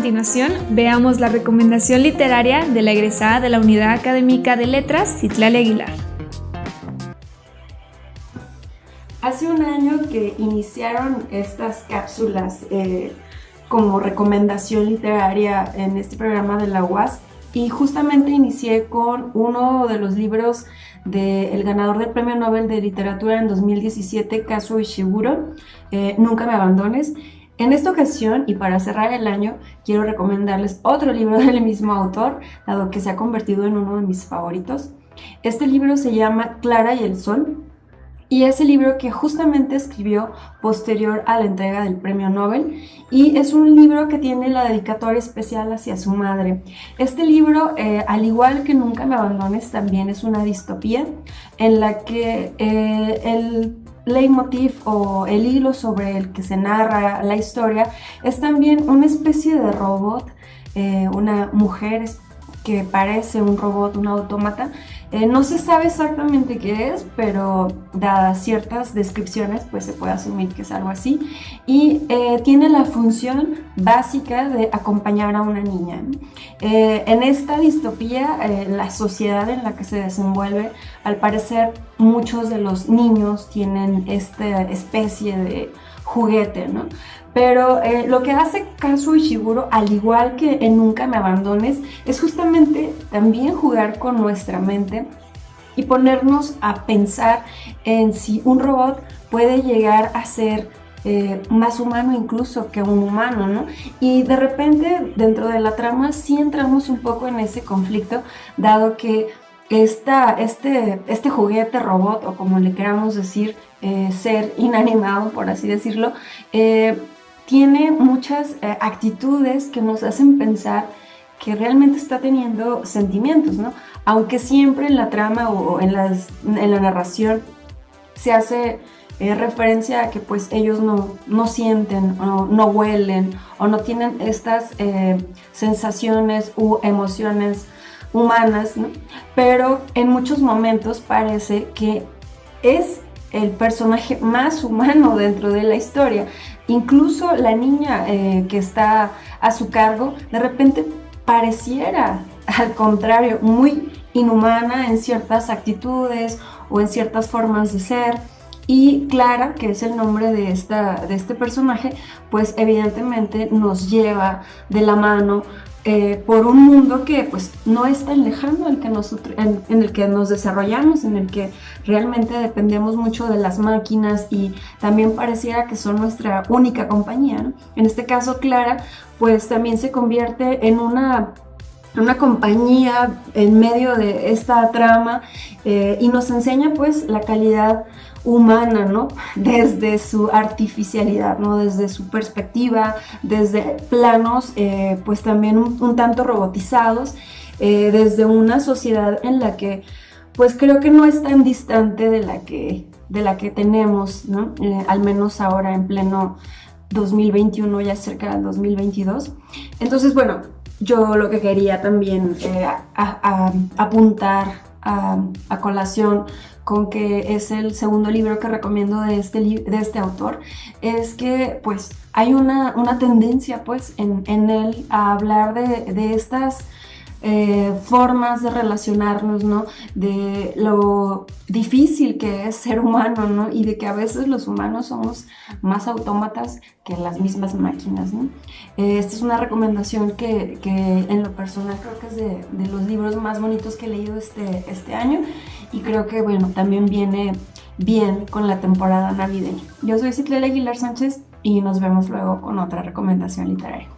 continuación, veamos la recomendación literaria de la egresada de la Unidad Académica de Letras, Citlali Aguilar. Hace un año que iniciaron estas cápsulas eh, como recomendación literaria en este programa de la UAS y justamente inicié con uno de los libros del ganador del Premio Nobel de Literatura en 2017, Kazuo Ishiguro, eh, Nunca me abandones. En esta ocasión, y para cerrar el año, quiero recomendarles otro libro del mismo autor, dado que se ha convertido en uno de mis favoritos. Este libro se llama Clara y el Sol, y es el libro que justamente escribió posterior a la entrega del premio Nobel y es un libro que tiene la dedicatoria especial hacia su madre. Este libro, eh, al igual que Nunca me abandones, también es una distopía en la que eh, el leitmotiv o el hilo sobre el que se narra la historia es también una especie de robot, eh, una mujer que parece un robot, un autómata. Eh, no se sabe exactamente qué es, pero dadas ciertas descripciones, pues se puede asumir que es algo así. Y eh, tiene la función básica de acompañar a una niña. Eh, en esta distopía, la sociedad en la que se desenvuelve, al parecer muchos de los niños tienen esta especie de juguete, ¿no? Pero eh, lo que hace Kazuo Ishiguro, al igual que en Nunca me abandones, es justamente también jugar con nuestra mente y ponernos a pensar en si un robot puede llegar a ser eh, más humano incluso que un humano, ¿no? Y de repente dentro de la trama sí entramos un poco en ese conflicto, dado que este, este juguete robot, o como le queramos decir, eh, ser inanimado, por así decirlo, tiene muchas eh, actitudes que nos hacen pensar que realmente está teniendo sentimientos, ¿no? Aunque siempre en la trama o en, la narración se hace eh, referencia a que pues ellos no, no sienten, o no huelen, o no tienen estas eh, sensaciones u emociones humanas, ¿no? Pero en muchos momentos parece que es el personaje más humano dentro de la historia. Incluso la niña eh, que está a su cargo, de repente pareciera, al contrario, muy inhumana en ciertas actitudes o en ciertas formas de ser. Y Clara, que es el nombre de, esta, de este personaje, pues evidentemente nos lleva de la mano eh, por un mundo que pues no es tan lejano que nosotros, en, el que nos desarrollamos, en el que realmente dependemos mucho de las máquinas y también pareciera que son nuestra única compañía. En este caso, Clara, pues también se convierte en una una compañía en medio de esta trama eh, y nos enseña pues la calidad humana, ¿no? Desde su artificialidad, ¿no? Desde su perspectiva, desde planos eh, pues también un, tanto robotizados, eh, desde una sociedad en la que pues creo que no es tan distante de la que, de la que tenemos, ¿no? al menos ahora en pleno 2021, ya cerca del 2022. Entonces, bueno, yo lo que quería también eh, apuntar a, colación con que es el segundo libro que recomiendo de este, de este autor, es que pues hay una, tendencia pues en, él a hablar de, de estas eh, formas de relacionarnos, ¿no? De lo difícil que es ser humano, ¿no? Y de que a veces los humanos somos más autómatas que las mismas máquinas. Eh, esta es una recomendación que, en lo personal creo que es de, los libros más bonitos que he leído este, este año y creo que, bueno, también viene bien con la temporada navideña. Yo soy Ciclela Aguilar Sánchez y nos vemos luego con otra recomendación literaria.